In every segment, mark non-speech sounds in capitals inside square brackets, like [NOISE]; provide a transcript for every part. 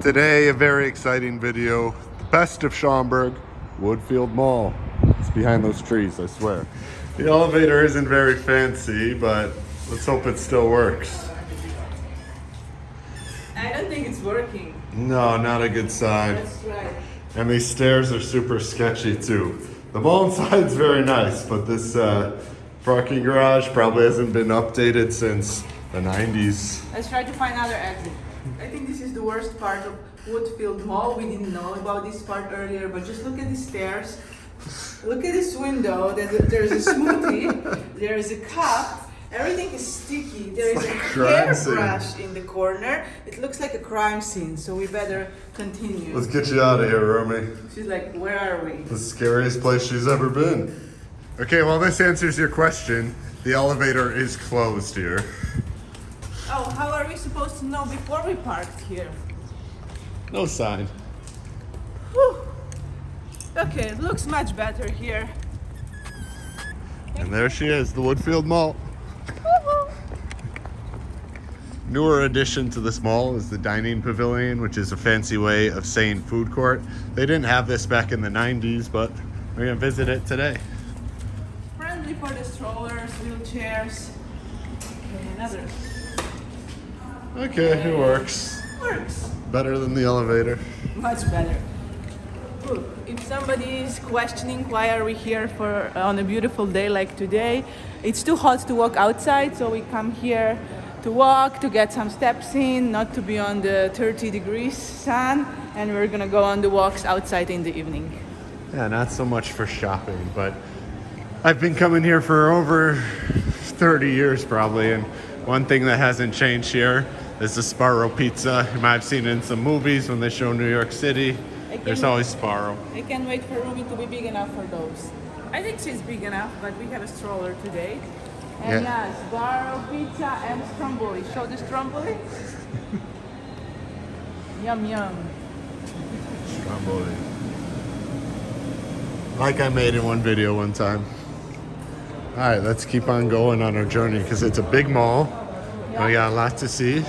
Today, a very exciting video. The best of Schaumburg, Woodfield Mall. It's behind those trees, I swear. The elevator isn't very fancy, but let's hope it still works. I don't think it's working. No, not a good sign. That's right. And these stairs are super sketchy too. The mall [LAUGHS] inside's very nice, but this uh, parking garage probably hasn't been updated since the 90s. Let's try to find another exit. I think this is the worst part of Woodfield Mall. We didn't know about this part earlier, but just look at the stairs. Look at this window. There's a, smoothie. [LAUGHS] there is a cup. Everything is sticky. There is a scene. hairbrush in the corner. It looks like a crime scene, so we better continue. Let's get you out of here, Rumi. She's like, where are we? The scariest place she's ever been. Okay, well, this answers your question. The elevator is closed here. [LAUGHS] Oh, how are we supposed to know before we parked here? No sign. Whew. Okay, it looks much better here. And there she is, the Woodfield Mall. Newer addition to this mall is the dining pavilion, which is a fancy way of saying food court. They didn't have this back in the 90s, but we're gonna visit it today. Friendly for the strollers, wheelchairs, and others. Okay, it works. Works. Better than the elevator. Much better. Ooh, If somebody is questioning why are we here for uh, on a beautiful day like today, it's too hot to walk outside, so we come here to walk, to get some steps in, not to be on the 30 degrees sun, and we're gonna go on the walks outside in the evening. Yeah, not so much for shopping, but I've been coming here for over 30 years probably, and one thing that hasn't changed here is the Sbarro Pizza. You might have seen it in some movies when they show New York City. There's can- always Sbarro. I can't wait for Rumi to be big enough for those. I think she's big enough, but we have a stroller today. And Yeah. yes, Sbarro pizza and stromboli. Show the stromboli. [LAUGHS] yum yum. Stromboli. Like I made in one video one time. All right, let's keep on going on our journey because it's a big mall. We got a lot to see.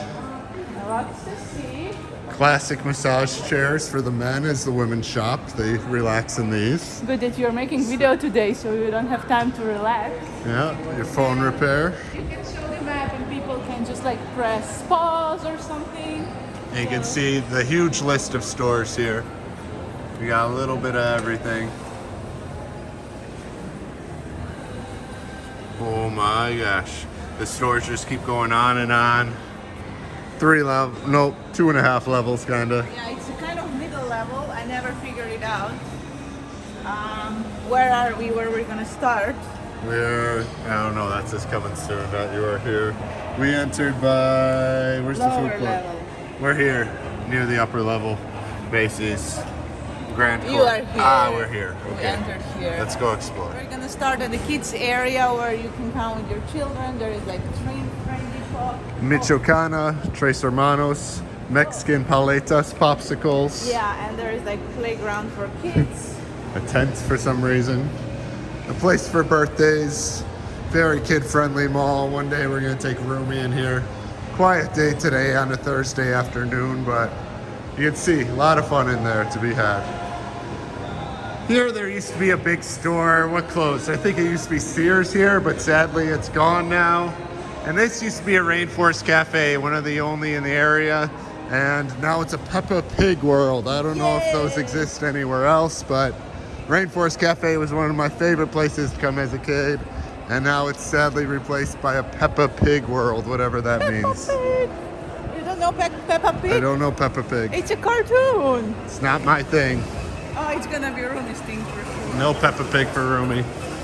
Lots to see. Classic massage chairs for the men as the women shop. They relax in these. Good that you're making video today, so you don't have time to relax. Yeah, your phone repair. You can show the map, and people can just like press pause or something. And you can see the huge list of stores here. We got a little bit of everything. Oh my gosh. The stores just keep going on and on. Three level, nope, two and a half levels kinda. Yeah, it's a kind of middle level. I never figured it out. Um, where are we? Where we're gonna start? We're, I don't know, that's just coming soon, not you are here. We entered by, where's the food court? level. We're here, near the upper level bases. Grand You Court. are here. Ah, we're here. okay. We entered here. Let's go explore. We're gonna start at the kids area where you can come with your children. There is like a train. Michoacana, Tres Hermanos, Mexican paletas, popsicles, Yeah, and there is like playground for kids. a tent for some reason, a place for birthdays, very kid-friendly mall. One day we're gonna take Rumi in here. Quiet day today on a Thursday afternoon, but you can see a lot of fun in there to be had. Here there used to be a big store. What closed? I think it used to be Sears here, but sadly it's gone now. And this used to be a Rainforest Cafe, one of the only in the area. And now it's a Peppa Pig world. I don't know if those exist anywhere else, but Rainforest Cafe was one of my favorite places to come as a kid. And now it's sadly replaced by a Peppa Pig world, whatever that Peppa means. Pig. You don't know Pe- Peppa Pig? I don't know Peppa Pig. It's a cartoon. It's not my thing. Oh, it's gonna be Rumi's thing for sure. No Peppa Pig for Rumi.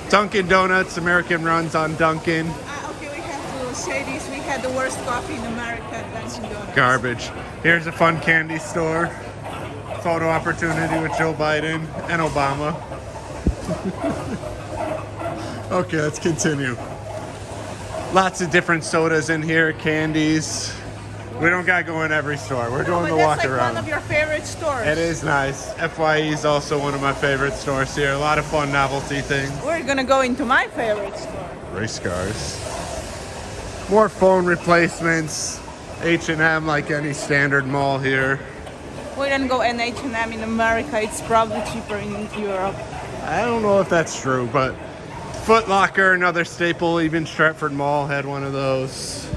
Dunkin' Donuts, American runs on Dunkin'. Ah, okay, we have to say this. We had the worst coffee in America at Dunkin' Donuts. Garbage. Here's a fun candy store. Photo opportunity with Joe Biden and Obama. [LAUGHS] okay, let's continue. Lots of different sodas in here, candies. We don't gotta go in every store. We're doing but the walk like around. one of your favorite stores. It is nice. FYE is also one of my favorite stores here. A lot of fun novelty things. We're gonna go into my favorite store. Race cars. More phone replacements. H&M like any standard mall here. We don't go in H&M in America. It's probably cheaper in Europe. I don't know if that's true, but Foot Locker, another staple, even Stratford Mall had one of those.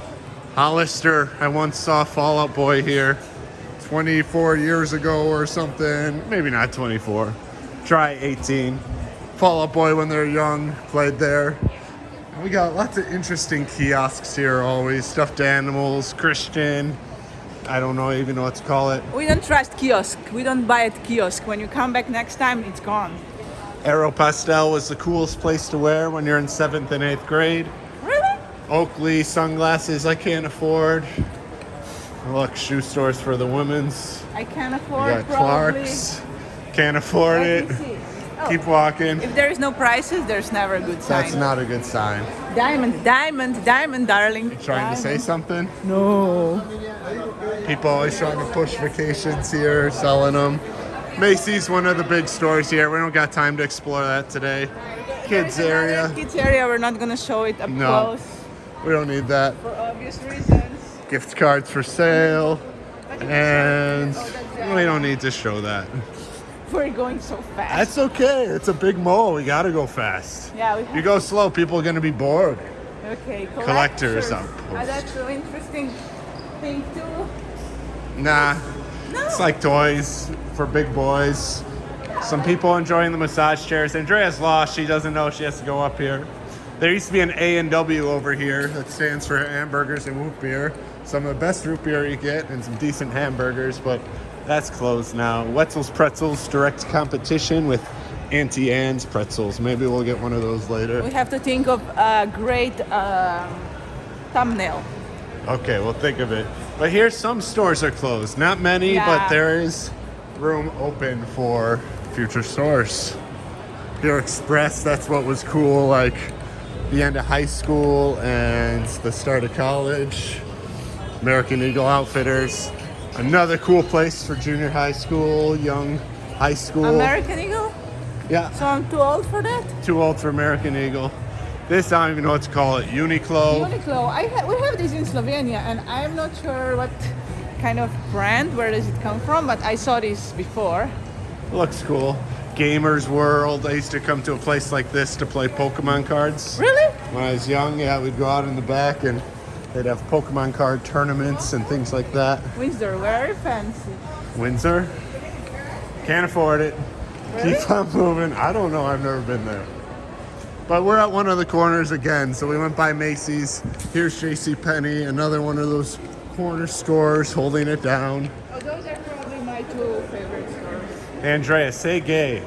Hollister, I once saw Fall Out Boy here 24 years ago or something. Maybe not 24. Try 18. Fall Out Boy when they're young, played there. We got lots of interesting kiosks here always. Stuffed animals, Christian. I don't know even know what to call it. We don't trust kiosk. We don't buy at kiosk. When you come back next time, it's gone. Aeropostale was the coolest place to wear when you're in seventh and eighth grade. Really? Oakley sunglasses I can't afford. Look, shoe stores for the women's. I can't afford got probably. Clark's. Can't afford it. Oh, Keep walking. If there is no prices, there's never a good sign. That's not a good sign. Diamond, diamond, diamond, darling. Trying to say something? No. People always trying to push vacations here, selling them. Macy's one of the big stores here. We don't got time to explore that today. Kids area. Kids area. We're not gonna show it up No. close We don't need that. for obvious reasons. Gift cards for sale. And we don't need to show that. We're going so fast. That's okay. It's a big mall. We gotta go fast. yeah, we have You go slow, people are gonna be bored. Okay, Collectors collectors. outpost. Ah, that's an interesting thing too. Nah, No. it's like toys for big boys. Some people enjoying the massage chairs. Andrea's lost. She doesn't know she has to go up here. There used to be an A and W over here that stands for hamburgers and root beer. Some of the best root beer you get and some decent hamburgers, but that's closed now. Wetzel's Pretzels direct competition with Auntie Anne's Pretzels. Maybe we'll get one of those later. we have to think of a great um, thumbnail. Okay, we'll think of it. But here, some stores are closed. Not many, Yeah. but there is room open for future stores. Here, Express, that's what was cool, like the end of high school and the start of college. American Eagle Outfitters, another cool place for junior high school, young high school. American Eagle. yeah, So I'm too old for that. too old for American Eagle. This, I don't even know what to call it. Uniqlo. Uniqlo. I ha- we have this in Slovenia, and I'm not sure what kind of brand. Where does it come from? But I saw this before. Looks cool. Gamers World. I used to come to a place like this to play Pokemon cards. Really? When I was young, yeah, we'd go out in the back and they'd have Pokemon card tournaments and things like that. Windsor, very fancy. Windsor? Can't afford it. Keep on moving. I don't know. I've never been there. But we're at one of the corners again. So we went by Macy's. Here's J.C. Penney, another one of those corner stores holding it down. Oh, those are probably my two favorite stores. Andrea, say gay.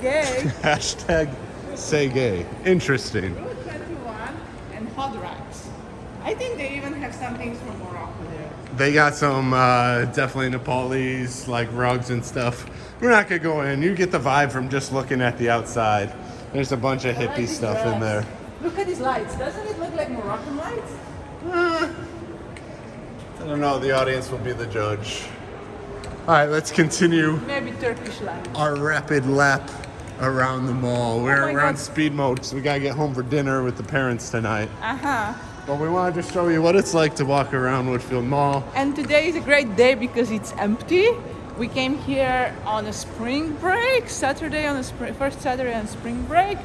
Gay, [LAUGHS] Hashtag say gay. Interesting. Route 21, and Hot Racks. I think they even have some things from Morocco there. They got some uh, definitely Nepalese like rugs and stuff. We're not gonna go in. You get the vibe from just looking at the outside. There's a bunch of hippie stuff in there. Look at these lights. Doesn't it look like Moroccan lights? I don't know. The audience will be the judge. All right, let's continue Maybe Turkish lights. our rapid lap around the mall. We're, Oh my we're on God. speed mode so we gotta get home for dinner with the parents tonight. Uh huh. But we wanted to show you what it's like to walk around Woodfield Mall. And today is a great day because it's empty. We came here on a spring break, Saturday on the spring, first Saturday on spring break,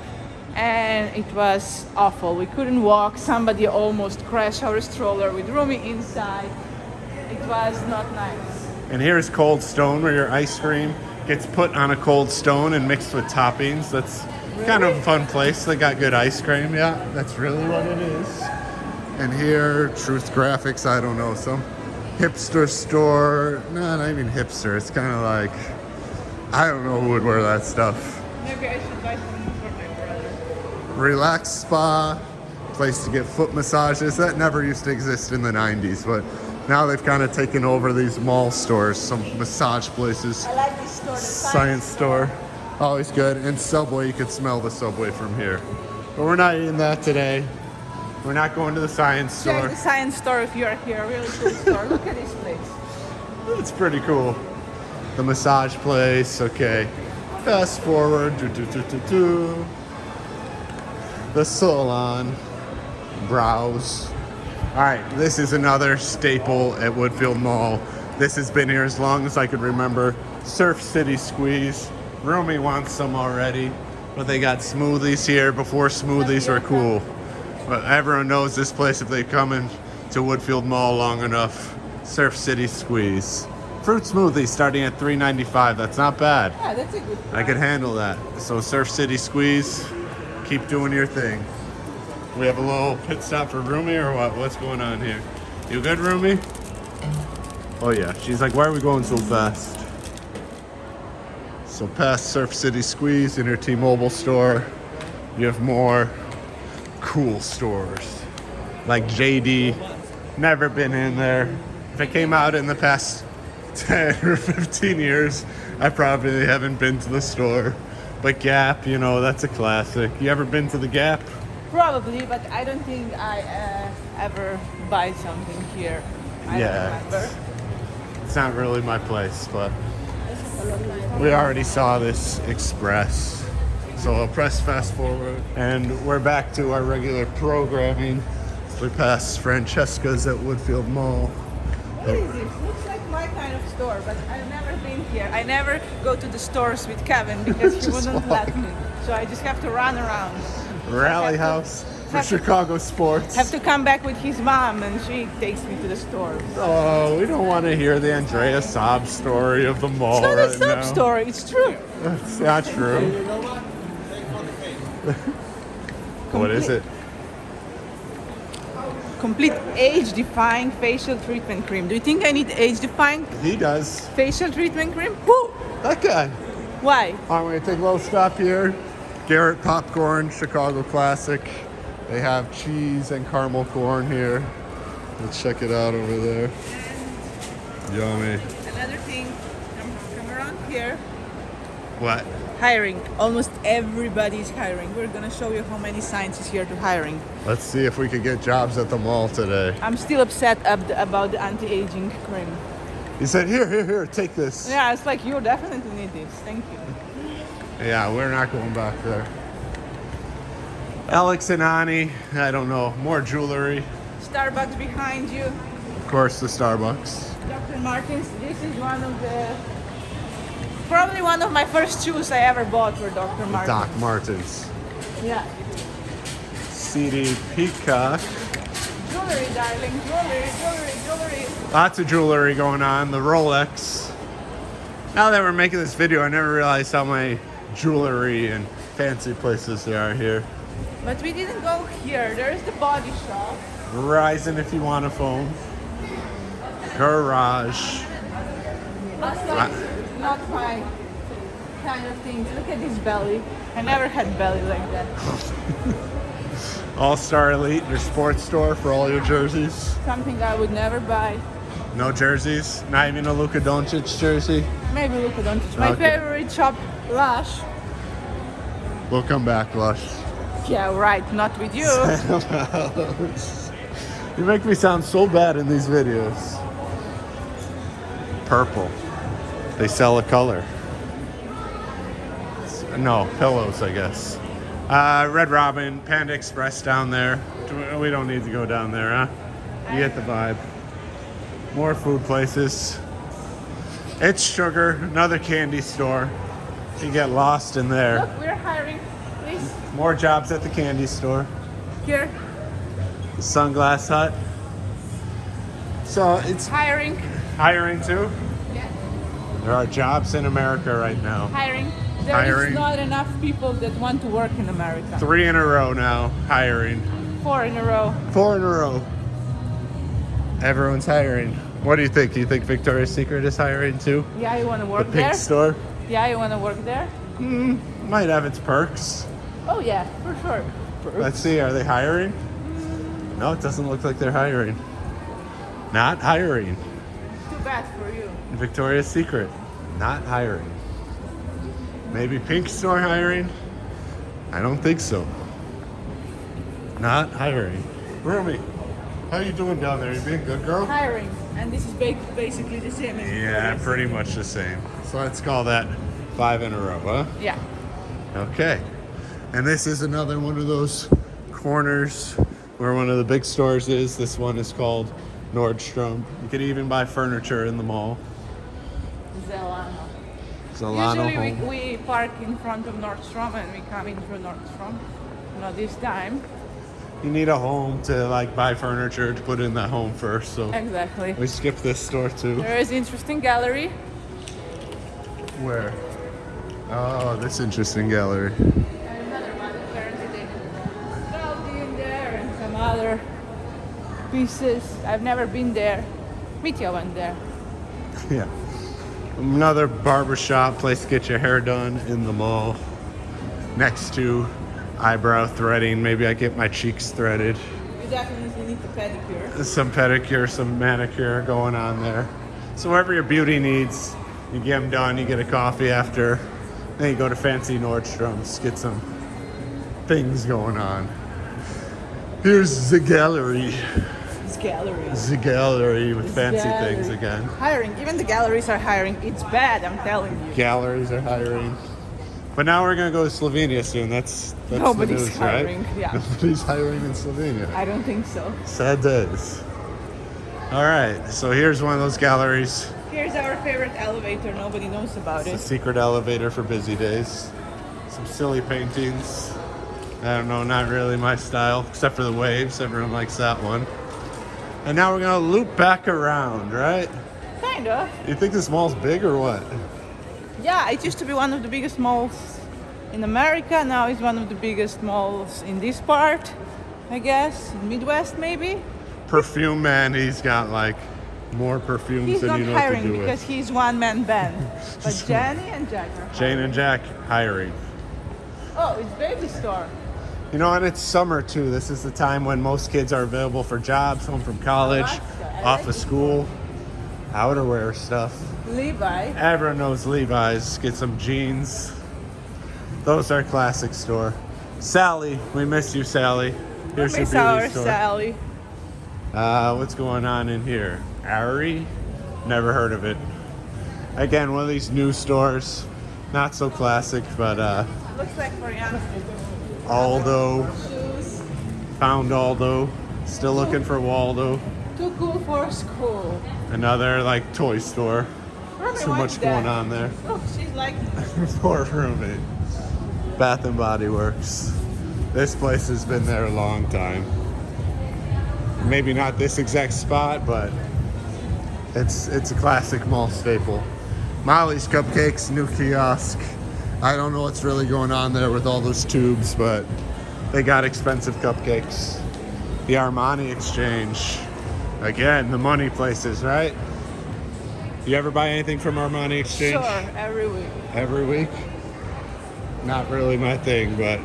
and it was awful. We couldn't walk. Somebody almost crashed our stroller with Rumi inside. It was not nice. And here's Cold Stone, where your ice cream gets put on a cold stone and mixed with toppings. That's kind of a fun place. They got good ice cream. Yeah, that's really what it is. And here, Truth Graphics, I don't know, some hipster store. No, not even hipster. It's kind of like, I don't know who would wear that stuff. Maybe I should buy something for my brother. Relax Spa, place to get foot massages. That never used to exist in the 90s, but now they've kind of taken over these mall stores, some massage places. I like this store. The Science store. Always good. And Subway, you can smell the Subway from here. But we're not eating that today. We're not going to the science Check store. the science store if you're here. Really cool store. Look at this place. It's pretty cool. The massage place, okay. Fast forward. Do, do, do, do, do. The salon. Browse. All right, this is another staple at Woodfield Mall. This has been here as long as I could remember. Surf City Squeeze. Rumi wants some already, but they got smoothies here before smoothies were cool. But everyone knows this place if they come in to Woodfield Mall long enough. Surf City Squeeze. Fruit smoothie starting at $3.95. That's not bad. Yeah, that's a good. I could handle that. So Surf City Squeeze, keep doing your thing. We have a little pit stop for Rumi or what? What's going on here? You good, Rumi? Oh yeah. She's like, why are we going so fast? So past Surf City Squeeze in your T-Mobile store, you have more cool stores like JD. Never been in there. If it came out in the past [LAUGHS] 10 or 15 years, I probably haven't been to the store. But Gap, you know, that's a classic. You ever been to the Gap? Probably, but I don't think I uh, ever buy something here. I Yeah. It's not really my place, but we already saw this express. So I'll press fast forward. And we're back to our regular programming. We passed Francesca's at Woodfield Mall. What is this? Looks like my kind of store, but I've never been here. I never go to the stores with Kevin because he [LAUGHS] wouldn't walk. let me. So I just have to run around. Rally Have to- House for have to- Chicago sports. Have to come back with his mom, and she takes me to the store. Oh, we don't want to hear the Andrea sob story of the mall It's not right a sob now. story. It's true. It's not true. [LAUGHS] what is it? Complete age-defying facial treatment cream. Do you think I need age-defying He does. facial treatment cream? Woo! That guy. Why? I'm going to take a little stop here. Garrett Popcorn, Chicago Classic. They have cheese and caramel corn here. Let's check it out over there. Yummy. Another thing, come, come around here. What? Hiring. Almost everybody's hiring. We're gonna show you how many signs is here to hiring. Let's see if we could get jobs at the mall today. I'm still upset ab- about the anti-aging cream. He said, here, here, here, take this. Yeah, it's like you definitely need this. Thank you. Yeah, we're not going back there. Alex and Ani, I don't know, more jewelry. Starbucks behind you. Of course, the Starbucks. Dr. Martens. This is one of the probably one of my first shoes I ever bought were Dr. Martens. Doc Martens. Yeah. CD Peacock. Jewelry, darling. Jewelry, jewelry, jewelry. Lots of jewelry going on. The Rolex. Now that we're making this video, I never realized how many jewelry and fancy places there are here. But we didn't go here. There's the body shop. Verizon if you want a phone. Garage. That's like not my kind of thing. Look at this belly. I never had belly like that. [LAUGHS] All Star Elite, your sports store for all your jerseys. Something I would never buy. No jerseys? Not even a Luka Doncic jersey? Maybe Luka Doncic. My Okay. favorite shop, Lush. We'll come back, Lush. Yeah, right. Not with you. [LAUGHS] You make me sound so bad in these videos. Purple. They sell a color. No, pillows, I guess. Uh, Red Robin, Panda Express down there. We don't need to go down there, huh? You get the vibe. More food places. It's Sugar, another candy store. You get lost in there. Look, we're hiring. Please, More jobs at the candy store. here. Sunglass Hut. So it's Hiring. hiring too. There are jobs in America right now. Hiring. There is Hiring. not enough people that want to work in America. Three in a row now, hiring. Four in a row. Four in a row. Everyone's hiring. What do you think? Do you think Victoria's Secret is hiring too? Yeah, you want to work The pink there? store Yeah, you want to work there? Hmm, might have its perks. Oh yeah, for sure. Perks. Let's see, are they hiring? No, it doesn't look like they're hiring. Not hiring. Too bad for you. Victoria's Secret, not hiring. Maybe Pink Store hiring? I don't think so. Not hiring. Rumi, how are you doing down there? You being a good girl? Hiring, and this is basically the same. as Yeah, pretty much the same. So let's call that five in a row, huh? Yeah. Okay. And this is another one of those corners where one of the big stores is. This one is called Nordstrom. You could even buy furniture in the mall. Zalano Usually Home. we, we park in front of Nordstrom and we come in through Nordstrom. Not this time. You need a home to like buy furniture to put in that home first. So Exactly. we skip this store too. There is interesting gallery. Where? Oh, this interesting gallery. And another one apparently they there and some other pieces. I've never been there. Mitya went there. [LAUGHS] Yeah. Another barbershop place to get your hair done in the mall. Next to eyebrow threading. Maybe I get my cheeks threaded. You definitely need the pedicure. Some pedicure, some manicure going on there. So whatever your beauty needs, you get them done. You get a coffee after. Then you go to fancy Nordstrom's, get some things going on. Here's the gallery. It's galleries. The gallery with fancy Gallery. things again. Hiring. Even the galleries are hiring. It's bad, I'm telling you. galleries are hiring. But now we're gonna go to Slovenia soon. That's, that's Nobody's the news, hiring, right? yeah. [LAUGHS] Nobody's hiring in Slovenia. I don't think so. Sad days. All right, so here's one of those galleries. Here's our favorite elevator. Nobody knows about It's a it. secret elevator for busy days. Some silly paintings. I don't know, not really my style, except for the waves. Everyone likes that one. And now we're gonna loop back around, right? Kind of. You think this mall's big or what? Yeah, it used to be one of the biggest malls in America. Now it's one of the biggest malls in this part, I guess. Midwest, maybe. Perfume man, he's got like more perfumes He's than you know what to hiring do because with. he's one man band. [LAUGHS] But Jenny and Jack are Jane and Jack hiring. Oh, it's baby store. You know, and it's summer too. This is the time when most kids are available for jobs, home from college, off of school, outerwear stuff. Levi. Everyone knows Levi's. Get some jeans. Those are classic store. Sally, we miss you, Sally. Here's your beauty our store. Sally. Uh, what's going on in here? Ari? Never heard of it. Again, one of these new stores. Not so classic, but uh, Looks like young Aldo. Found Aldo. Still looking for Waldo. Too cool for school. Another like toy store. Wants much going that. on there. Look, she's like, [LAUGHS] Poor roommate. Bath and Body Works. This place has been there a long time. Maybe not this exact spot, but it's it's a classic mall staple. Molly's Cupcakes, new kiosk. I don't know what's really going on there with all those tubes, but they got expensive cupcakes. The Armani Exchange. Again, the money places, right? You ever buy anything from Armani Exchange? sure, every week. every week. Not really my thing, but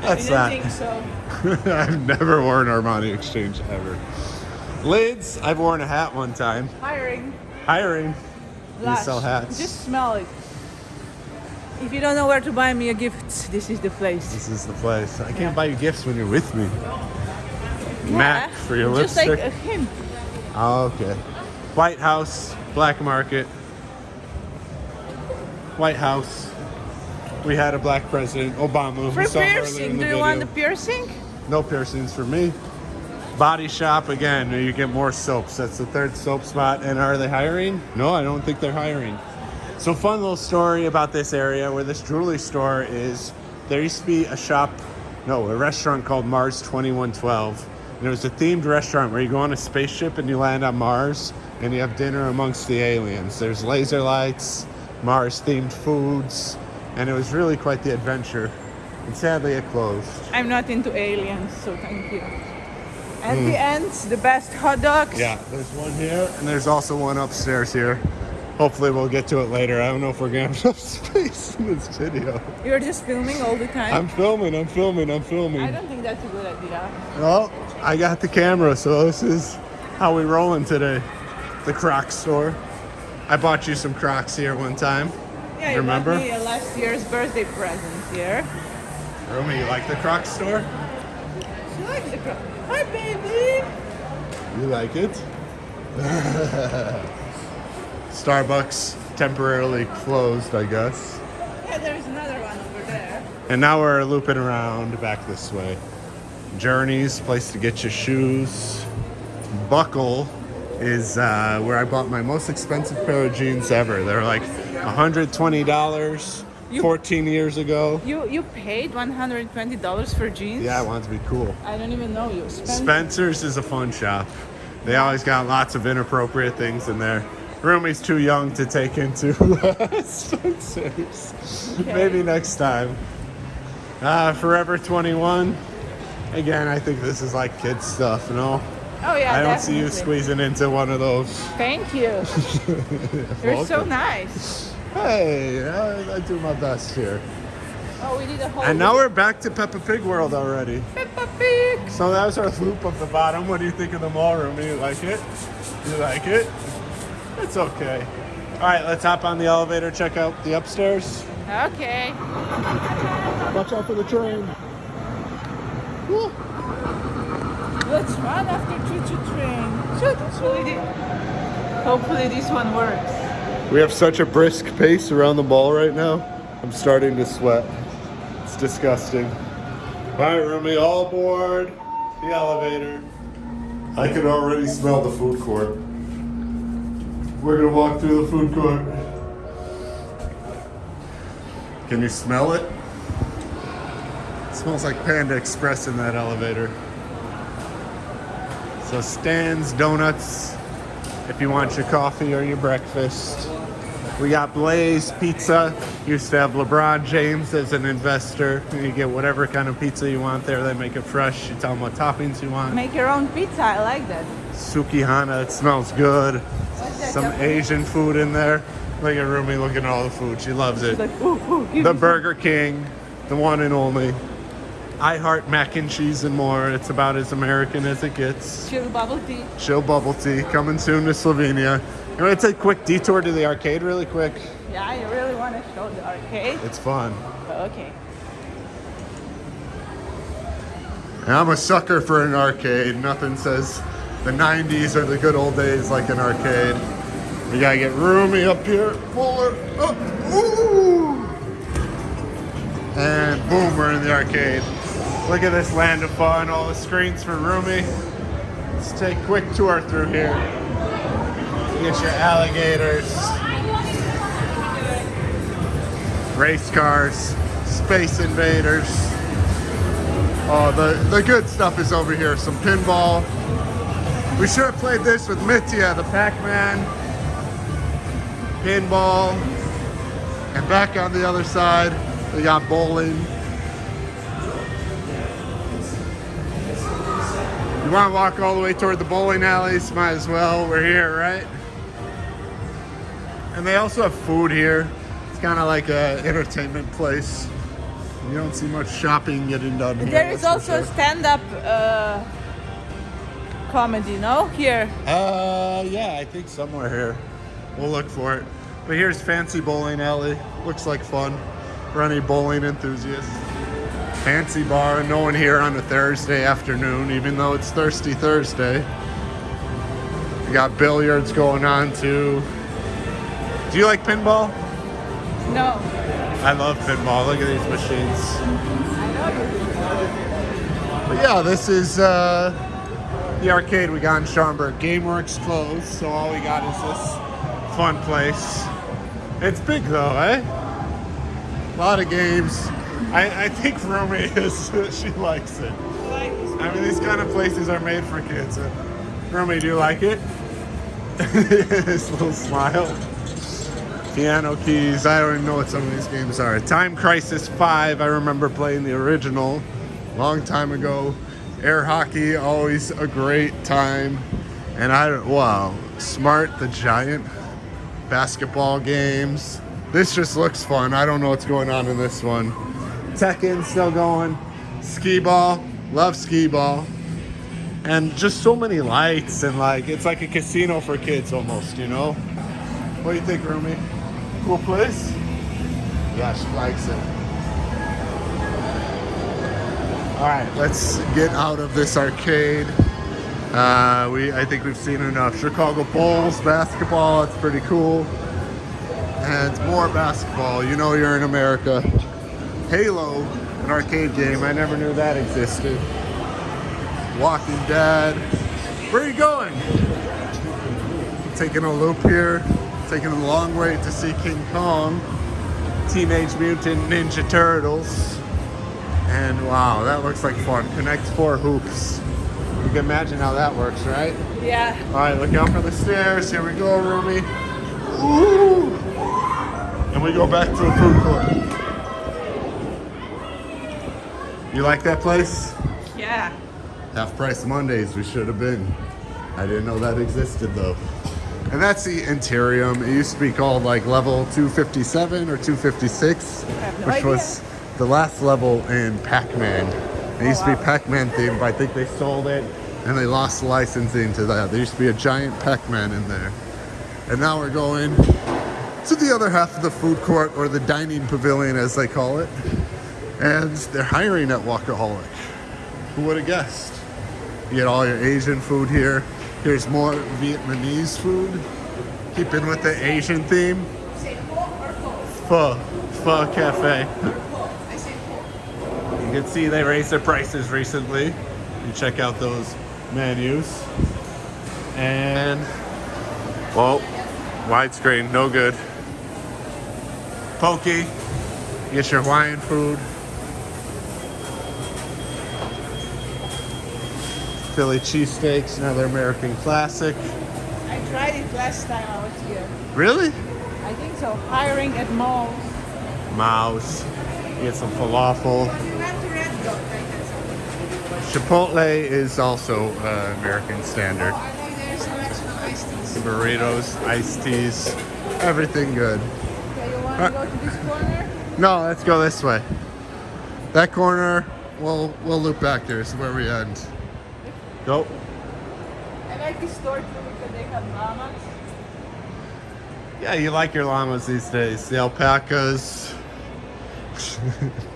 that's I that. so. [LAUGHS] I've never worn Armani Exchange ever. Lids, I've worn a hat one time. Hiring. Hiring. You sell hats. Just smell it. If you don't know where to buy me a gift, this is the place. This is the place. I can't buy you gifts when you're with me. Yeah, Mac for your Just lipstick. like a hint. Oh, okay. White House, Black Market. White House. We had a black president, Obama. For saw him earlier in piercing, do you want the piercing? No piercings for me. Body shop again. You get more soaps. That's the third soap spot. And are they hiring? No, I don't think they're hiring. So fun little story about this area where this jewelry store is. There used to be a shop, no, a restaurant called Mars 2112. And it was a themed restaurant where you go on a spaceship and you land on Mars and you have dinner amongst the aliens. There's laser lights, Mars themed foods, and it was really quite the adventure. And sadly it closed. I'm not into aliens, so thank you. At the end, the best hot dogs. Hmm. Yeah, there's one here, and there's also one upstairs here. Hopefully, we'll get to it later. I don't know if we're gonna have [LAUGHS] enough space in this video. You're just filming all the time. I'm filming, I'm filming, I'm filming. I don't think that's a good idea. Well, I got the camera, so this is how we rolling today. The Crocs store. I bought you some Crocs here one time. Yeah, you Remember? bought me last year's birthday present here. Rumi, you like the Crocs store? She likes the cro- Hi, baby. You like it? [LAUGHS] Starbucks temporarily closed, I guess. Yeah, there's another one over there. And now we're looping around back this way. Journeys, place to get your shoes. Buckle is uh, where I bought my most expensive pair of jeans ever. They're like $120 You- 14 years ago. You you paid one hundred and twenty dollars for jeans? Yeah, I wanted to be cool. I don't even know you. Spencer's is a fun shop. They always got lots of inappropriate things in there. Rumi's too young to take into [LAUGHS] Spencer's. Maybe next time. Uh, Forever 21. Again, I think this is like kid stuff, no? oh yeah, I don't see you squeezing into one of those. Thank you. [LAUGHS] You're so nice. Hey, I, I do my best here. Oh, we did a whole. And now we're back to Peppa Pig World already. Peppa Pig. So that was our loop of the bottom. What do you think of the mall room? Do You like it? Do You like it? It's okay. All right, let's hop on the elevator, check out the upstairs. Okay. Watch out for the train. Woo. Let's run after Choo Choo Train. Shoot, hopefully, thi- hopefully this one works. We have such a brisk pace around the mall right now. I'm starting to sweat. It's disgusting. All right, Rumi, all aboard the elevator. I can already smell the food court. We're gonna walk through the food court. Can you smell it? It smells like Panda Express in that elevator. So Stan's Donuts, if you want your coffee or your breakfast. We got Blaze Pizza. Used to have LeBron James as an investor. You get whatever kind of pizza you want there. They make it fresh. You tell them what toppings you want. Make your own pizza. I like that. Sukihana, it smells good. Some Asian food in there. Look at Rumi looking at all the food. She loves it. Like, ooh, ooh, The Burger King, the one and only. I heart mac and cheese and more. It's about as American as it gets. some chill bubble tea. Chill bubble tea coming soon to Slovenia. You want to take a quick detour to the arcade really quick? Yeah, I really want to show the arcade. It's fun. Okay. I'm a sucker for an arcade. Nothing says the 90s or the good old days like an arcade. We gotta get Rumi up here. Fuller. Oh, ooh. And boom, we're in the arcade. Look at this land of fun. All the screens for Rumi. Let's take a quick tour through here. Get your alligators, race cars, space invaders. Oh, the, the good stuff is over here. Some pinball. We should have played this with Mitya, the Pac-Man. Pinball. And back on the other side, we got bowling. You want to walk all the way toward the bowling alleys? Might as well. We're here, right? And they also have food here. It's kind of like an entertainment place. You don't see much shopping getting done here. There is also sure. stand-up uh, comedy, no? Here. Uh, yeah, I think somewhere here. We'll look for it. But here's Fancy Bowling Alley. Looks like fun for any bowling enthusiasts. Fancy bar, no one here on a Thursday afternoon, even though it's Thirsty Thursday. We got billiards going on too. Do you like pinball? No. I love pinball. Look at these machines. I know you But yeah, this is uh, the arcade we got in Schaumburg. GameWorks closed, so all we got is this fun place. It's big though, eh? A lot of games. I, I think Rumi is [LAUGHS] she likes it. I mean, these kind of places are made for kids. Uh, Rumi, do you like it? [LAUGHS] His little smile. Piano keys. I don't even know what some of these games are. Time Crisis 5. I remember playing the original long time ago. Air hockey, always a great time. And I don't, wow. Smart the Giant. Basketball games. This just looks fun. I don't know what's going on in this one. Tekken still going. Skee-Ball. Love Skee-Ball. And just so many lights and like, it's like a casino for kids almost, you know? What do you think, Rumi? Cool place? Yeah, she likes it. All right, let's get out of this arcade. Uh, we, I think we've seen enough. Chicago Bulls basketball, it's pretty cool. And more basketball. You know you're in America. Halo, an arcade game. I never knew that existed. Walking Dead. Where are you going? Taking a loop here, taking a long way to see King Kong, Teenage Mutant Ninja Turtles. And wow, that looks like fun. Connect four hoops. You can imagine how that works, right? Yeah. All right, look out for the stairs. Here we go, Rumi. Ooh. And we go back to the food court. You like that place? Yeah. Half price Mondays, we should have been. I didn't know that existed though. And that's the Interium. It used to be called like level 257 or 256, have no which idea. was the last level in Pac-Man. It used to be. Pac-Man themed, but I think they sold it and they lost licensing to that. There used to be a giant Pac-Man in there. And now we're going to the other half of the food court or the dining pavilion as they call it. And they're hiring at Wokaholic. Who would have guessed? You get all your Asian food here. Here's more Vietnamese food. Keeping with the Asian theme. Pho. Pho Cafe. [LAUGHS] You can see they raised their prices recently. You check out those menus. And, well, widescreen, no good. Poke. Get your Hawaiian food. Philly cheesesteaks, another American classic. I tried it last time I was here. Really? I think so. Hiring at malls. Maoz. Get some falafel. You went to Red Dot, I had some. Chipotle is also uh, American standard. Oh, I like their selection of iced teas. Burritos, iced teas, everything good. Okay, you want to go to this corner? No, let's go this way. That corner, we'll we'll loop back there. Is where we end. Go. I like this store too because they have llamas. Yeah, you like your llamas these days. The alpacas. [LAUGHS]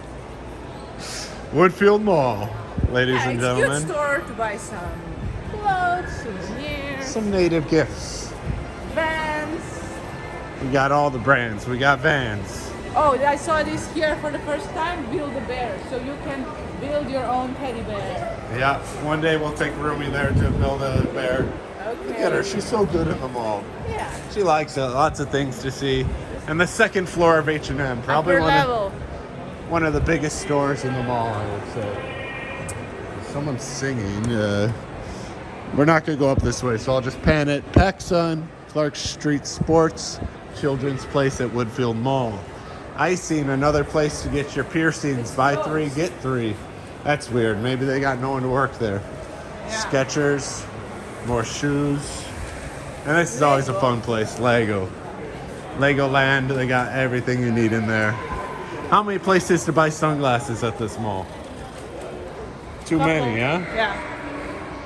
Woodfield Mall, ladies Yeah, and it's a good gentlemen. store to buy some clothes, souvenirs, Some native gifts. vans. We got all the brands. We got Vans. Oh, I saw this here for the first time. Build a bear, so you can build your own teddy bear. Yeah, one day we'll take Rumi there to build a bear. Okay. Look at her, she's so good at the mall. Yeah. She likes it. Lots of things to see. And the second floor of H&M, probably one of, level. One of the biggest stores in the mall, I would say. Someone's singing. Uh, we're not going to go up this way, so I'll just pan it. PacSun, Clark Street Sports, Children's Place at Woodfield Mall. Icing, another place to get your piercings. Buy three, get three. That's weird. Maybe they got no one to work there. Yeah. Skechers, more shoes. And this is always a fun place. Lego. Legoland, they got everything you need in there. How many places to buy sunglasses at this mall? Too many, huh? Yeah.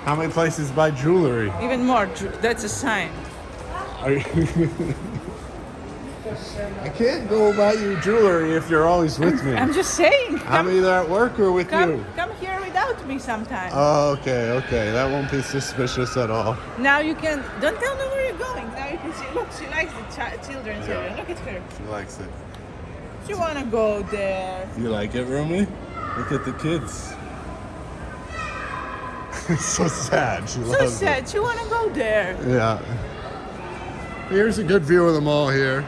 How many places to buy jewelry? Even more. That's a sign. Are you [LAUGHS] I can't go buy you jewelry if you're always with me. I'm just saying. I'm Come, either at work or with come, you. come here without me sometime. Oh, okay, okay. That won't be suspicious at all. now you can. Don't tell me where you're going. Now you can see. Look, she likes the chi- children's Yeah. area. Look at her. She likes it. She wanna go there. You like it, Rumi? Look at the kids. it's [LAUGHS] so sad. She So loves sad. She wanna go there. Yeah. Here's a good view of the mall here.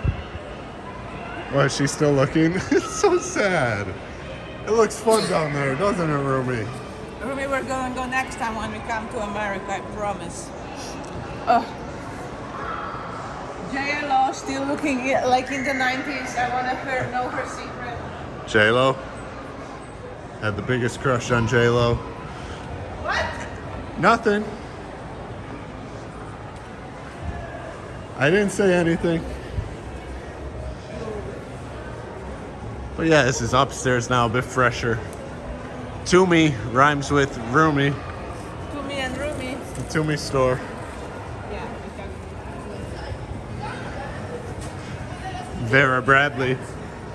Why is she still looking? [LAUGHS] it's so sad. It looks fun down there, doesn't it, Rumi? Rumi, we're gonna go next time when we come to America. I promise. Oh. JLo still looking like in the 90s. I wanna know her secret. J Lo. Had the biggest crush on J Lo. What? Nothing. I didn't say anything. But yeah, this is upstairs now, a bit fresher. Tumi rhymes with roomy. To me and Rumi. The Tumi store. Yeah. Vera Bradley.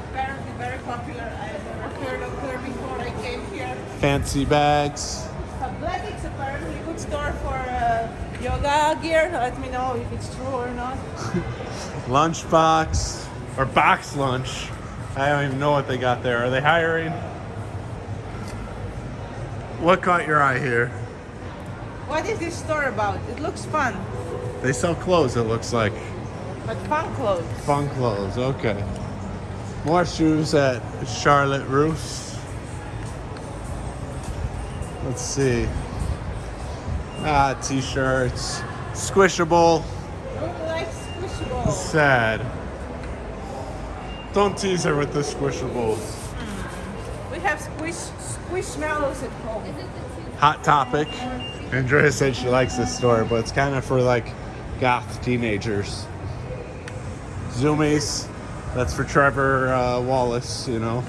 Apparently very popular. I've never heard of her before I came here. Fancy bags. Athletics apparently a good store for uh, yoga gear. Let me know if it's true or not. [LAUGHS] Lunchbox. Or box lunch. I don't even know what they got there. Are they hiring? What caught your eye here? What is this store about? It looks fun, They sell clothes, it looks like. But fun clothes. Fun clothes, okay. More shoes at Charlotte Russe. Let's see. Ah, t shirts. Squishable. Who likes squishables? Sad. Don't tease her with the squishables. We have squish squishmallows at home. Hot topic. Andrea said she likes this store, but it's kind of for like goth teenagers. Zumiez. That's for Trevor uh, Wallace, you know.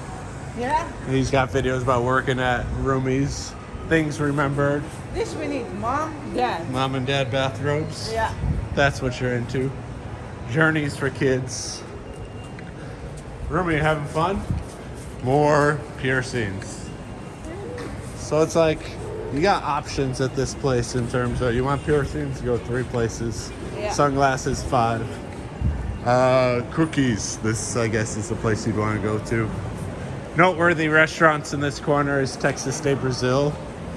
Yeah, He's got videos about working at Zumiez. Things remembered. this we need. Mom, dad. Mom and dad bathrobes. Yeah. That's what you're into. Journeys for kids. Rumi having fun? More piercings. So it's like you got options at this place in terms of you want piercings, go three places. Yeah. Sunglasses, five. Uh, cookies. This, I guess, is the place you'd want to go to. Noteworthy restaurants in this corner is Texas de Brazil.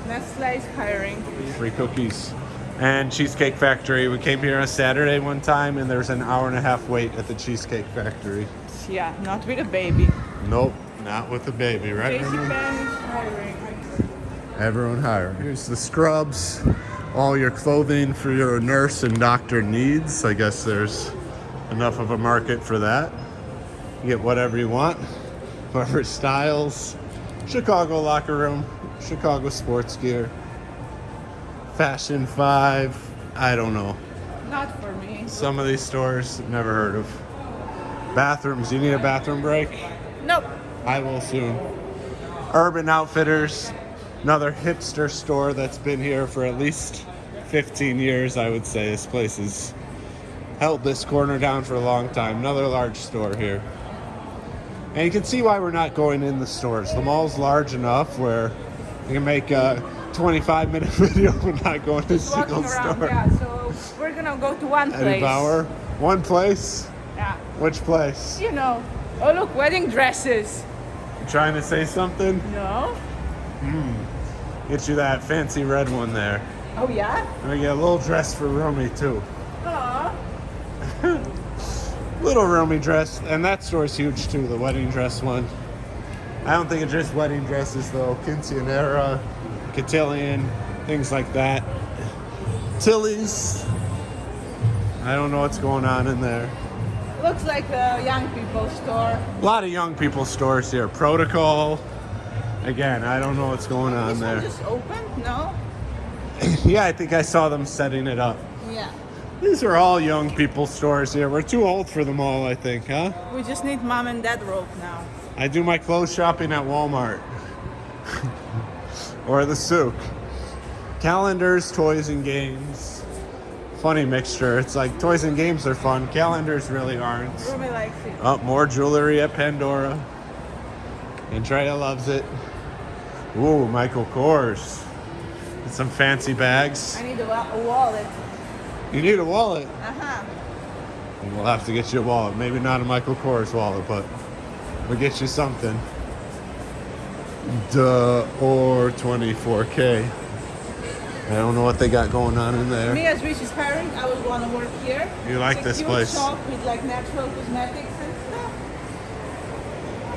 Nestle is hiring. Free cookies. And Cheesecake Factory. We came here on Saturday one time and there's an hour and a half wait at the Cheesecake Factory. Yeah, not with a baby. Nope, not with a baby, right? Pan is hiring. Everyone hiring. Here's the scrubs, all your clothing for your nurse and doctor needs. I guess there's enough of a market for that. You get whatever you want, [LAUGHS] whatever styles. Chicago locker room, Chicago sports gear, Fashion 5. I don't know. Not for me. Some of these stores, never heard of. Bathrooms, you need a bathroom break? Nope. I will soon. Urban Outfitters, another hipster store that's been here for at least 15 years, I would say. This place has held this corner down for a long time. Another large store here. And you can see why we're not going in the stores. The mall's large enough where you can make a 25 minute [LAUGHS] video and not going to a single around. store. Yeah, so we're gonna go to one Eddie place. Bauer, one place. Yeah. Which place? You know. Oh look, wedding dresses. You trying to say something? No. Hmm. Get you that fancy red one there. Oh yeah. And I get a little dress for Rumi too. Aw. [LAUGHS] Little Rumi dress, and that store's huge too. The wedding dress one. I don't think it's just wedding dresses though. Quinceanera, cotillion, things like that. Tilly's. I don't know what's going on in there. Looks like a young people store. A lot of young people stores here. Protocol. Again, I don't know what's going on This there. one just opened? No. [CLEARS THROAT] Yeah, I think I saw them setting it up. Yeah. These are all young people stores here. We're too old for them all, I think, huh? We just need mom and dad rope now. I do my clothes shopping at Walmart [LAUGHS] or the souk. Calendars, toys, and games. Funny mixture. It's like toys and games are fun. Calendars really aren't. Rumi likes it. Oh, more jewelry at Pandora. Andrea loves it. Ooh, Michael Kors. And some fancy bags. I need a wallet. You need a wallet. Uh huh. We'll have to get you a wallet. Maybe not a Michael Kors wallet, but we'll get you something. Duh, or 24K. I don't know what they got going on in there. Me as Rich is hiring, I would want to work here. You like it's this place? shop with like natural cosmetics and stuff.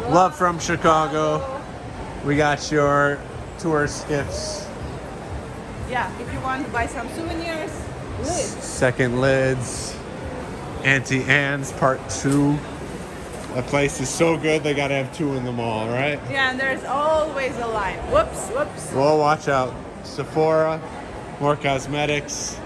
Love from Chicago. We got your tour skiffs, Yeah, if you want to buy some souvenirs, lids. second lids, Auntie Anne's part two. That place is so good, they gotta have two in the mall, right? Yeah, and there's always a line. Whoops, whoops. Well, watch out. Sephora, more cosmetics.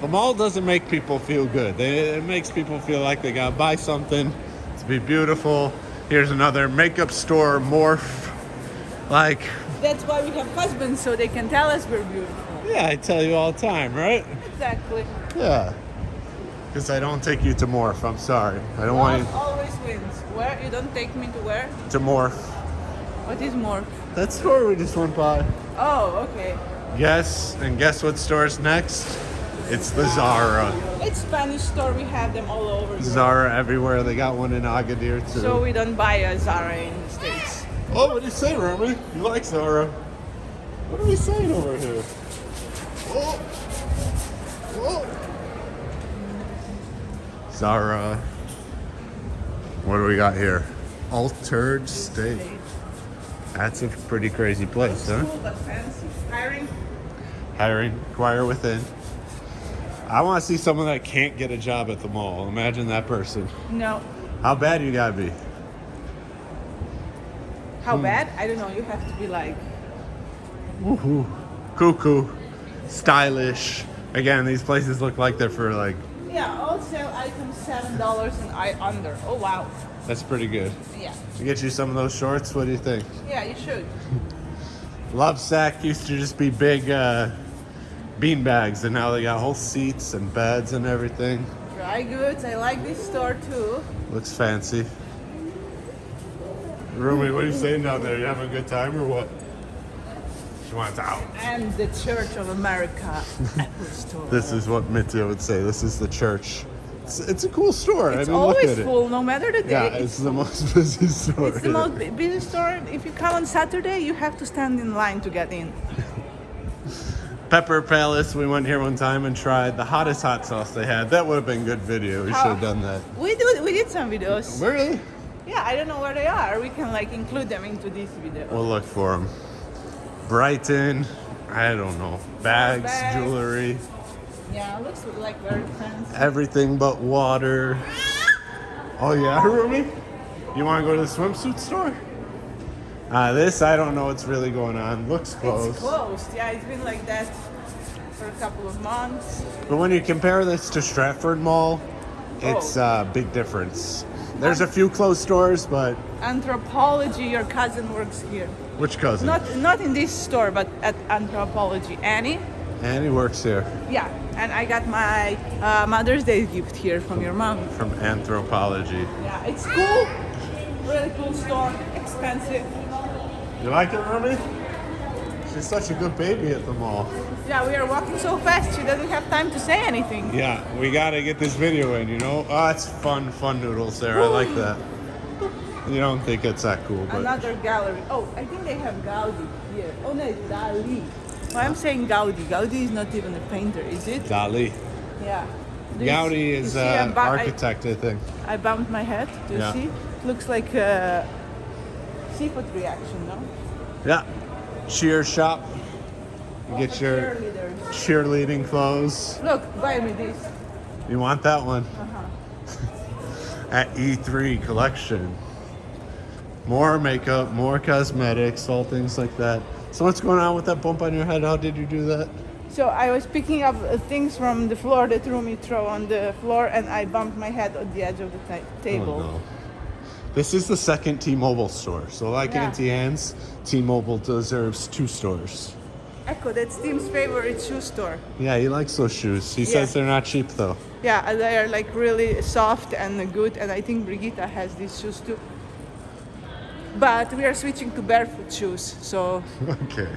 The mall doesn't make people feel good. It makes people feel like they gotta buy something to be beautiful. Here's another makeup store, Morphe. Like, That's why we have husbands, so they can tell us we're beautiful. yeah, I tell you all the time, right? Exactly. Yeah. Because I don't take you to Morphe. I'm sorry. I don't want Love you always wins. Where? You don't take me to where? to Morphe. What is more? That store we just went by. Oh, okay. Yes, and guess what store's next? It's the Zara. It's Spanish store. We have them all over. Europe. Zara everywhere. They got one in Agadir too. So we don't buy a Zara in the States. Oh, what do you say, Rumi? You like Zara? What are we saying over here? Oh. Oh. Zara. What do we got here? Altar'd State. That's a pretty crazy place, huh? Cool but fancy. Hiring. Hiring, choir within. I want to see someone that can't get a job at the mall. Imagine that person. No. How bad you gotta be? How hmm. bad? I don't know. You have to be like. Woohoo. Cuckoo. Stylish. Again, these places look like they're for like, Yeah, all sale items seven dollars and I under. Oh wow. that's pretty good. Yeah. To get you some of those shorts, what do you think? Yeah, you should. [LAUGHS] Lovesac used to just be big uh, bean bags, and now they got whole seats and beds and everything. Dry goods. I like this store too. Looks fancy. Rumi, what are you saying down there? You having a good time or what? She wants out. And the Church of America Apple Store. This is what Mitya would say. This is the church. It's, it's a cool store. It's I mean, look always at it. full, no matter the day. Yeah, it's the most [LAUGHS] busy store. It's the most busy store. If you come on Saturday, you have to stand in line to get in. Pepper Palace. We went here one time and tried the hottest hot sauce they had. That would have been good video. We should have done that. We do. We did some videos. Really? Yeah, I don't know where they are. We can like include them into this video. We'll look for them. Brighton. I don't know. Bags, Bags. jewelry, Yeah, looks like very fancy. everything but water. Oh yeah, [LAUGHS] Rumi? You want to go to the swimsuit store? Uh, this I don't know what's really going on. Looks closed. It's closed. Yeah, it's been like that for a couple of months. But when you compare this to Stratford Mall, it's Oh. a big difference. There's a few closed stores, but Anthropologie. Your cousin works here. Which cousin? Not not in this store, but at Anthropologie. Annie. Annie works here Yeah, and I got my uh, Mother's Day gift here from your mom. from Anthropologie. Yeah, it's cool. Really cool store. Expensive. You like it, Rumi? She's such a good baby at the mall. Yeah, we are walking so fast she doesn't have time to say anything. Yeah, we gotta get this video in, you know? Oh, it's fun, fun noodles there. I like [GASPS] that. You don't think it's that cool, but Another gallery. Oh, I think they have Gaudi here. Oh no, it's Dali. Why I'm saying Gaudi? Gaudi is not even a painter, is it? Dali. Yeah. Do Gaudi you is see uh, an I- architect, I think. I, bumped my head. Do you Yeah. see? looks like a seafood reaction, no? Yeah. Cheer shop. You get Oh, your cheerleaders. cheerleading clothes. Look, buy me this. You want that one? Uh-huh. [LAUGHS] At E3 collection. More makeup, more cosmetics, all things like that. So what's going on with that bump on your head? How did you do that? So I was picking up uh, things from the floor that Rumi throw on the floor, and I bumped my head on the edge of the table. Oh, no. This is the second T-Mobile store. So like Yeah. Auntie Anne's, T-Mobile deserves two stores. Ecco, that's Tim's favorite shoe store. Yeah, he likes those shoes. He Yeah. says they're not cheap though. Yeah, they are like really soft and good, and I think Brigitte has these shoes too. But we are switching to barefoot shoes, so [LAUGHS] Okay.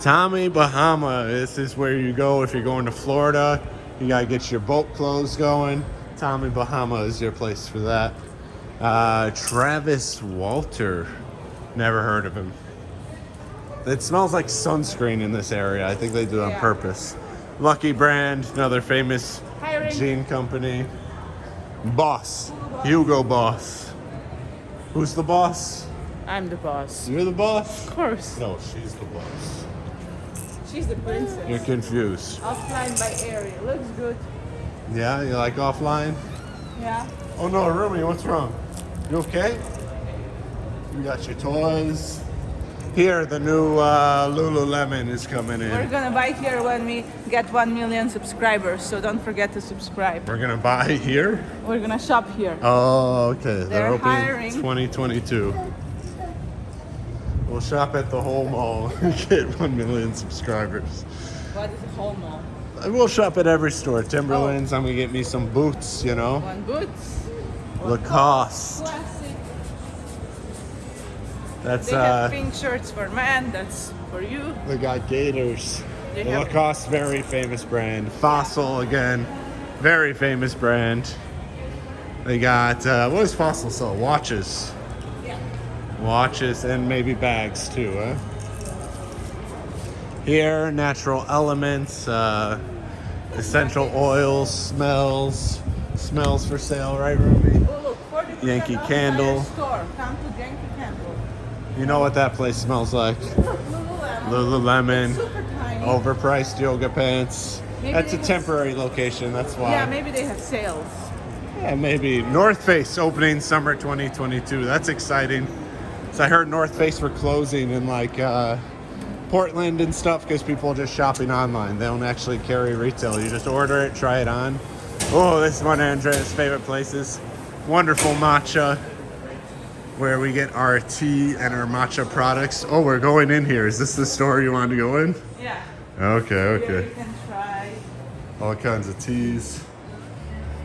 Tommy Bahama. This is where you go if you're going to Florida. You gotta get your boat clothes going. Tommy Bahama is your place for that. Uh, Travis Walter. Never heard of him. It smells like sunscreen in this area. I think they do it on Yeah. purpose. Lucky Brand, another famous Hiring. jean company. Boss. Hugo Boss. Who's the boss? I'm the boss. You're the boss? Of course. No, she's the boss. She's the princess. You're confused. Offline by Aerie. Looks good. Yeah, you like offline? Yeah. Oh no, Rumi, what's wrong? You okay? You got your toys. Here, the new uh, Lululemon is coming in. We're gonna buy here when we get 1 million subscribers, so don't forget to subscribe. We're gonna buy here. We're gonna shop here. Oh, okay. They're, They're opening hiring. 2022. We'll shop at the whole mall [LAUGHS] and get 1 million subscribers. What is a whole mall? We'll shop at every store. Timberlands, I'm gonna get me some boots, you know. One boots. Lacoste. Classic. That's They have uh pink shirts for men. That's for you. They got Gators. They The have- Lacoste, very famous brand. Fossil again, very famous brand. They got uh, what does Fossil sell? Watches, Yeah. watches, and maybe bags too. Huh? Here, natural elements, uh, essential oils, smells, smells for sale, right, Ruby? Oh, look, Yankee Candle. Store. Come to Yankee Candle. You know what that place smells like? Lululemon. Lululemon, overpriced yoga pants. Maybe That's a temporary location, that's why. Yeah, maybe they have sales. Yeah, maybe. North Face opening summer 2022. That's exciting. So I heard North Face were closing in like uh, Portland and stuff because people are just shopping online. They don't actually carry retail. You just order it, try it on. Oh, this is one of Andrea's favorite places. Wonderful matcha where we get our tea and our matcha products. Oh, we're going in here. Is this the store you wanted to go in? Yeah. Okay, okay. you can try. All kinds of teas.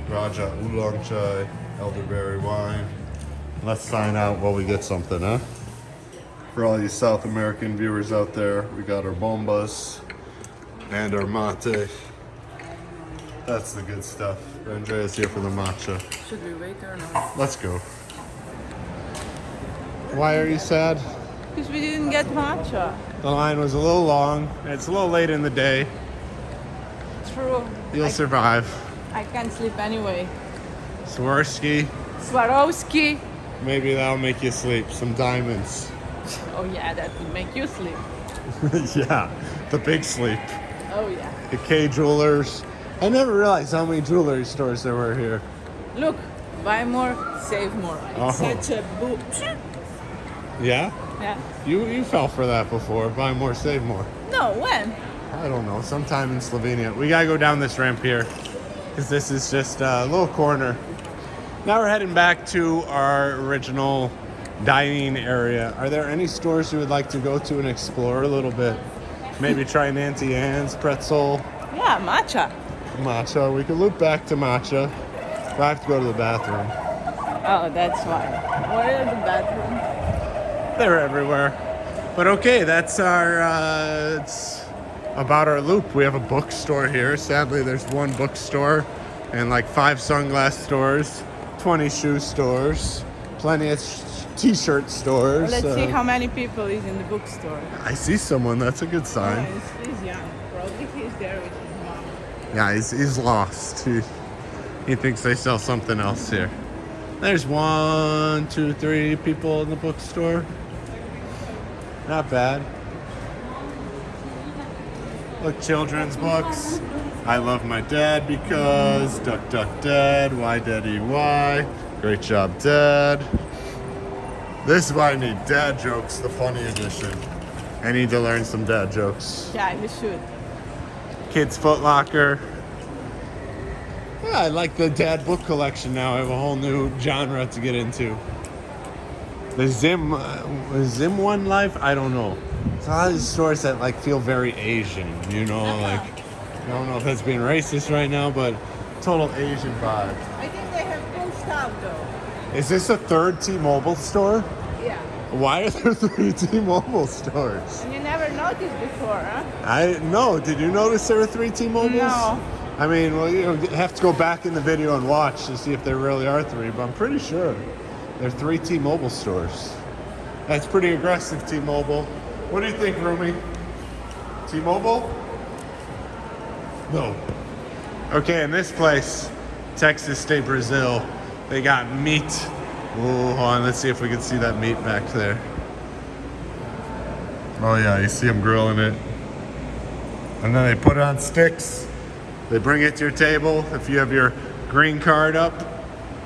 Raja oolong chai, elderberry wine. Let's sign out while we get something, huh? For all you South American viewers out there, we got our bombas and our mate. That's the good stuff. Andrea's here for the matcha. Should we wait or not? Let's go. Why are you sad? Because we didn't get matcha. The line was a little long. It's a little late in the day. True. You'll I, survive. I can't sleep anyway. Swarovski, Swarovski. maybe that'll make you sleep. Some diamonds. Oh yeah, that would make you sleep. [LAUGHS] yeah, the big sleep. Oh yeah. The Kay Jewelers. I never realized how many jewelry stores there were here. Look, buy more, save more. It's Oh. such a boom. Yeah? Yeah. You you fell for that before. Buy more, save more. No, when? I don't know. Sometime in Slovenia. We gotta go down this ramp here. Because this is just a little corner. Now we're heading back to our original dining area. Are there any stores you would like to go to and explore a little bit? Maybe try an Auntie Anne's pretzel. Yeah, matcha. Matcha. We could loop back to matcha. I have to go to the bathroom. Oh, that's fine. Where are the bathroom? They're everywhere. But okay, that's our. Uh, it's about our loop. We have a bookstore here. Sadly, there's one bookstore and like five sunglass stores, 20 shoe stores, plenty of t-shirt stores. Let's uh, see how many people is in the bookstore. I see someone. That's a good sign. he's, he's young. Probably he's there with his mom. Yeah, he's, he's lost. He, he thinks they sell something else here. There's one, two, three people in the bookstore. Not bad. Look, children's books. I love my dad because Duck Duck Dad, Why Daddy Why. Great job, Dad. This is why I need dad jokes, the funny edition. I need to learn some dad jokes. Yeah, you should. Kids Foot Locker. Yeah, I like the dad book collection now. I have a whole new genre to get into. The Zim, uh, Zim One Life. I don't know. It's a lot of these stores that like feel very Asian. You know, like I don't know if that's being racist right now, but total Asian vibe. I think they have cool stuff though. Is this a third T-Mobile store? Yeah. Why are there [LAUGHS] three T-Mobile stores? You never noticed before, huh? I no. Did you notice there were three T-Mobiles? No. I mean, well, you have to go back in the video and watch to see if there really are three, but I'm pretty sure there are three T-Mobile stores. That's pretty aggressive, T-Mobile. What do you think, Rumi? T-Mobile? No. Okay, in this place, Texas de Brazil, they got meat. Hold on, let's see if we can see that meat back there. Oh yeah, you see them grilling it. And then they put it on sticks. They bring it to your table if you have your green card up,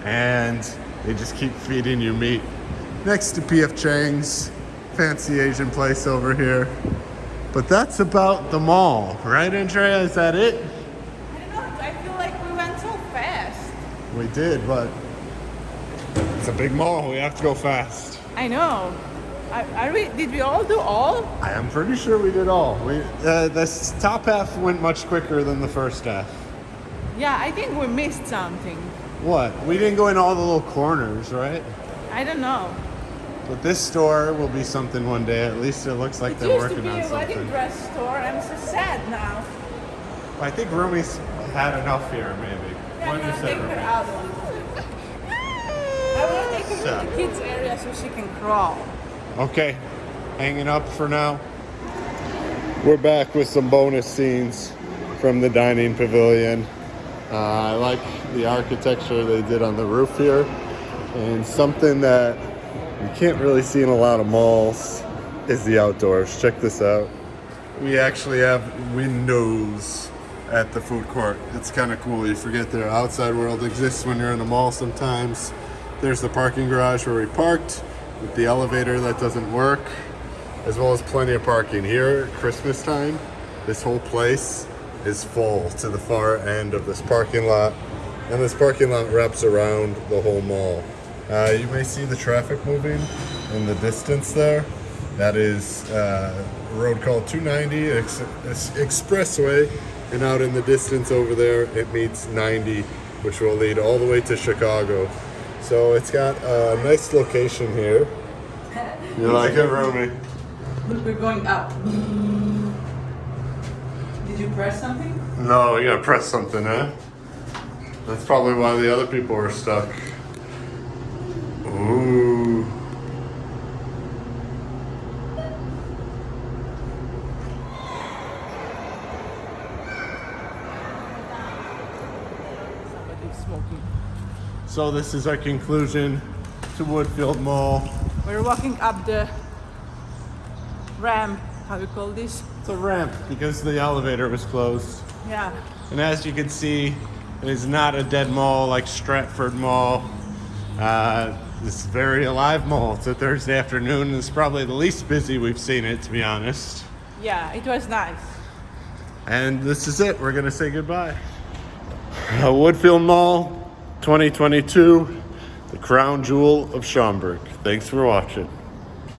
and they just keep feeding you meat. Next to PF Chang's, fancy Asian place over here. But that's about the mall, right, Andrea? Is that it? I don't know. I feel like we went so fast. We did, but it's a big mall. We have to go fast. I know. Are, are we? Did we all do all? I am pretty sure we did all. We uh, this top half went much quicker than the first half. Yeah, I think we missed something. What? We didn't go in all the little corners, right? I don't know. But this store will be something one day. At least it looks like It they're used to working be on a wedding something. dress store. I'm so sad now. I think Rumi's had enough here, maybe. Yeah, What I'm gonna say, take her out. I want to take her to the kids area so she can crawl. Okay, hanging up for now. We're back with some bonus scenes from the dining pavilion. Uh, I like the architecture they did on the roof here, and something that you can't really see in a lot of malls is the outdoors. Check this out. We actually have windows at the food court. It's kind of cool. You forget the outside world exists when you're in a mall sometimes. There's the parking garage where we parked with the elevator that doesn't work, as well as plenty of parking. Here Christmas time, this whole place is full to the far end of this parking lot, and this parking lot wraps around the whole mall. Uh, you may see the traffic moving in the distance there. That is uh, road called 290 ex- ex- Expressway, and out in the distance over there, it meets 90, which will lead all the way to Chicago. So it's got a nice location here. [LAUGHS] You like it, Rumi? Look, we're going up. [LAUGHS] Did you press something? No, you gotta press something, eh? That's probably why the other people were stuck. Ooh. So this is our conclusion to Woodfield Mall. We're walking up the ramp. How do you call this? It's a ramp because the elevator was closed. Yeah. And as you can see, it is not a dead mall like Stratford Mall. Uh, this a very alive mall. It's a Thursday afternoon and it's probably the least busy we've seen it, to be honest. Yeah, it was nice. And this is it. We're going to say goodbye. Uh, Woodfield Mall 2022, the crown jewel of Schaumburg. Thanks for watching.